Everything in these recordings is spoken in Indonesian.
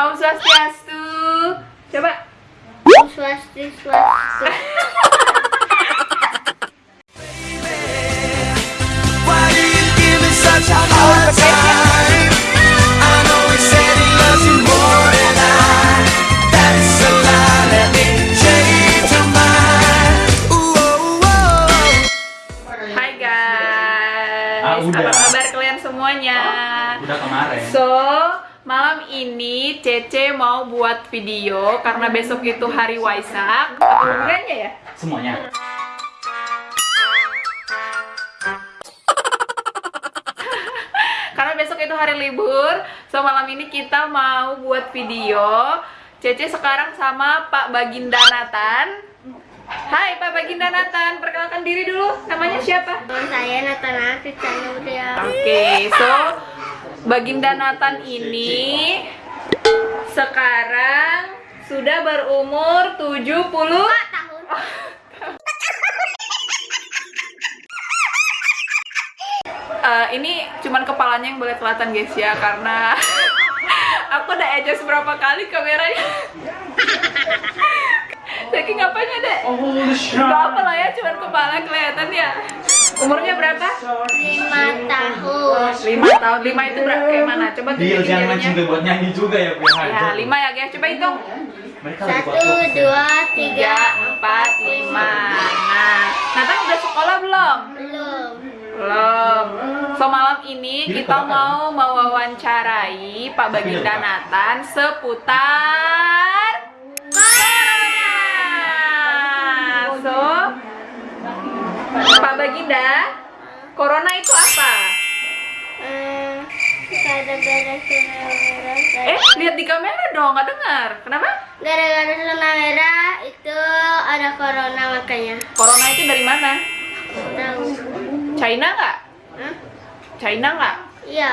Om Swastiastu. Coba. Om Swastiastu. Why do you give me such a hard time? I know he said he loves you more than I. That is a lie. Let me change your mind. Ooh, oh, oh. Hai guys. Ah, udah. Apa kabar kalian semuanya? Udah kemarin. So, malam ini Cece mau buat video karena besok itu hari Waisak. Apa hubungannya ya? Semuanya. Karena besok itu hari libur, so malam ini kita mau buat video. Cece sekarang sama Pak Baginda Nathan. Hai Pak Baginda Nathan, perkenalkan diri dulu. Namanya siapa? Nama saya Kristina Mutia. Oke, so Baginda Nathan ini sekarang sudah berumur 70 tahun. Eh, ini cuman kepalanya yang boleh kelihatan guys ya karena aku udah adjust berapa kali kameranya. Saking apanya deh Oh, Gak apa lah ya cuman kepala kelihatan ya umurnya berapa? Lima tahun. lima tahun lima itu berapa kayak mana? coba Dia tunjukin jangan juga buat nyanyi juga ya, Bu. ya lima ya guys coba hitung Satu, dua, tiga, empat lima nah Nathan udah sekolah belum? belum. Belum. So malam ini kita mau mewawancarai Pak Baginda Nathan seputar Baginda, corona itu apa? Eh, gara-gara zona merah. Eh, lihat di kamera dong, nggak dengar. Kenapa? Gara-gara zona merah itu ada corona makanya. Corona itu dari mana? Tahu? China nggak? Hah? China nggak? Iya.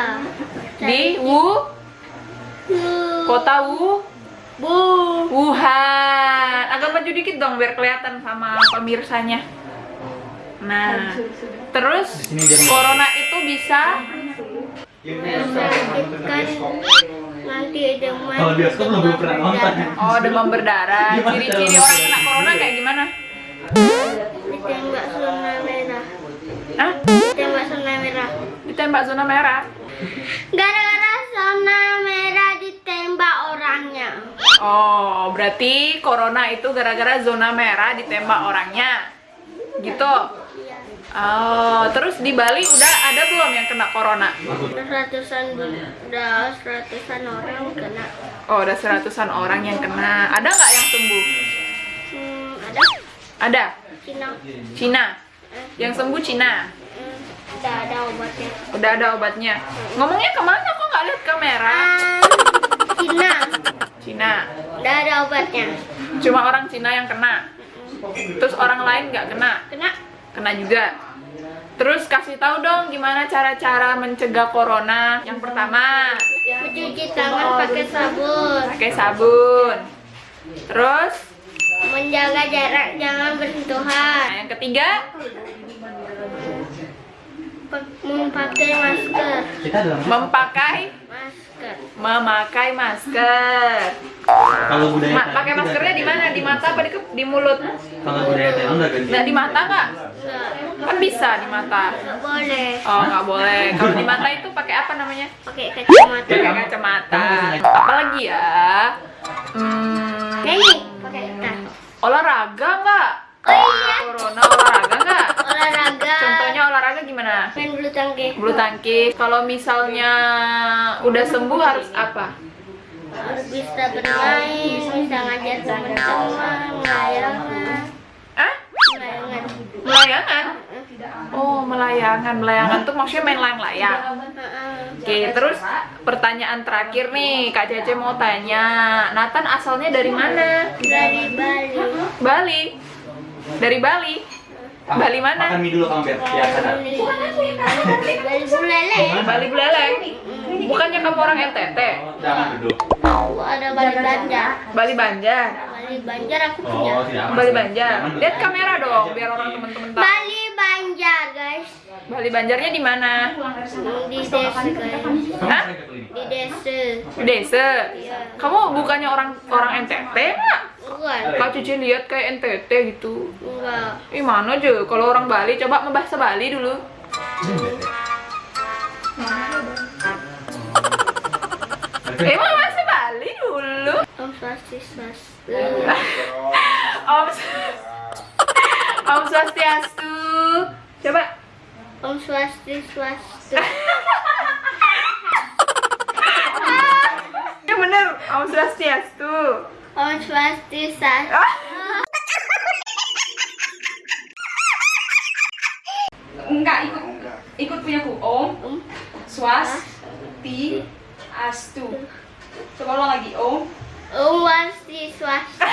Di Wu, Bu. kota Wu, Bu. Wuhan. Agak maju dikit dong biar kelihatan sama pemirsanya. Nah, terus sini dia- corona itu bisa Menyakitkan nanti demam. Kalau bioskop lu belum pernah nonton ya? oh demam berdarah. Ciri-ciri orang kena corona kayak gimana? Ditembak zona merah. Hah? Ditembak zona merah. Ditembak zona merah. Gara-gara zona merah ditembak orangnya. Oh, berarti corona itu gara-gara zona merah ditembak orangnya. Gitu. Oh, terus di Bali udah ada belum yang kena corona? Udah ratusan udah ratusan orang kena. Oh, udah seratusan orang yang kena. Ada nggak yang sembuh? Hmm, ada Ada. Cina. Cina. Eh, Yang sembuh Cina. hmm, udah ada obatnya. Udah ada obatnya. Ngomongnya ke mana kok nggak lihat kamera? Ah, Cina. Cina. Udah ada obatnya. Cuma orang Cina yang kena. Terus orang lain nggak kena. Kena Kena juga. Terus kasih tahu dong gimana cara-cara mencegah corona. Yang pertama, mencuci tangan pakai sabun. pakai sabun. Terus, Menjaga jarak jangan bersentuhan. nah yang ketiga, Memakai masker. Kita dalam memakai Masker. Memakai masker. kalau budaya Ma- pakai maskernya di mana? Di mata apa di, ke- di mulut? Kalau budaya Thailand udah ganti. Nah, di mata nggak? Enggak. Kan bisa di mata. Enggak boleh. Oh, nggak boleh. Kalau di mata itu pakai apa namanya? Pakai kacamata. Pakai kacamata. Apalagi ya? Hmm, Ini pakai tas. olahraga nggak? Oh iya. Corona olahraga nggak? Olahraga. Contohnya olahraga gimana? Main bulu tangkis. Bulu tangkis. Kalau misalnya udah sembuh harus apa? Harus bisa bermain, bisa ngajar teman-teman, melayangan, Ah? melayangan. Melayangan? Oh, melayangan. Melayangan tuh maksudnya main layang-layang. Heeh. Oke, terus pertanyaan terakhir nih, Kak Cece mau tanya. Nathan asalnya dari mana? Dari Bali. Bali. Dari Bali. Bali mana? Makan mie dulu sadar. Bali Buleleng. Bali Buleleng. Bukannya kamu orang NTT? Tahu ada Bali Banjar. Bali Banjar. Bali Banjar aku punya. Oh, aman. Bali. Banjar. Lihat kamera dong, biar orang teman-teman tahu. Bali Banjar guys. Bali Banjarnya di mana? Di desa guys. Hah? Di desa. Di desa. Iya. Kamu bukannya orang orang NTT nggak? Enggak. Kak Cici lihat kayak NTT gitu. Enggak. Ih mana aja kalau orang Bali coba membahasa Bali dulu. Emang bahasa Bali dulu. Om Swastiastu. Om Om Swastiastu. Coba. Om Swastiastu. Ya bener, Om Swastiastu. Om Swastiastu. Enggak ikut ikut punya ku Om. Om. Astu. Coba ulang lagi Om. Om Swastiastu.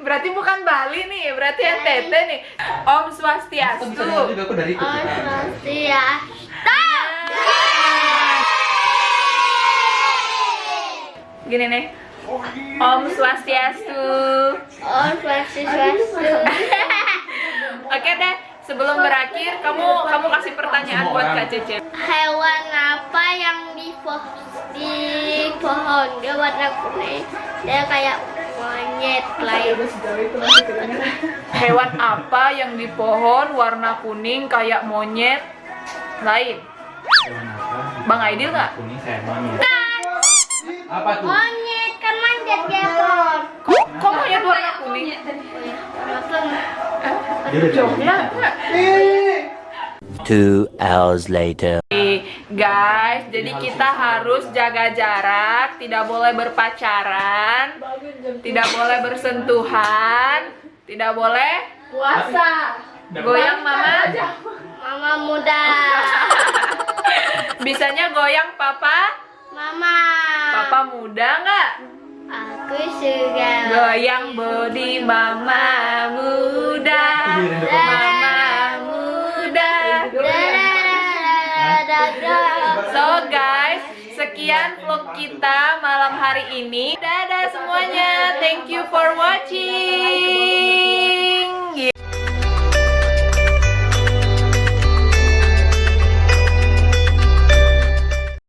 Berarti bukan Bali nih, berarti NTT nih. Om Aku Swastiastu. bisa dengar juga aku dari ikut Om. Swastiastu. Gini nih. Om Swastiastu. Om Swastiastu. Oke deh, sebelum berakhir kamu kamu kasih pertanyaan buat Kak Cece. Hewan apa yang di di pohon? Dia warna kuning. Dia kayak monyet lain. Hewan apa yang di pohon warna kuning kayak monyet lain? Hewan apa? Bang Aidil nggak? Kuning kayak monyet. Apa tuh? Monyet kan manjat di pohon. Kok, kok monyet warna kuning? Dia udah? Two hours later. Guys, jadi kita harus jaga jarak, tidak boleh berpacaran, tidak boleh bersentuhan, tidak boleh Puasa. goyang mama. Mama muda. Bisanya goyang papa, Mama. papa muda nggak? Aku suka. Goyang body mama muda, mama Guys, sekian vlog kita malam hari ini. Dadah semuanya, thank you for watching.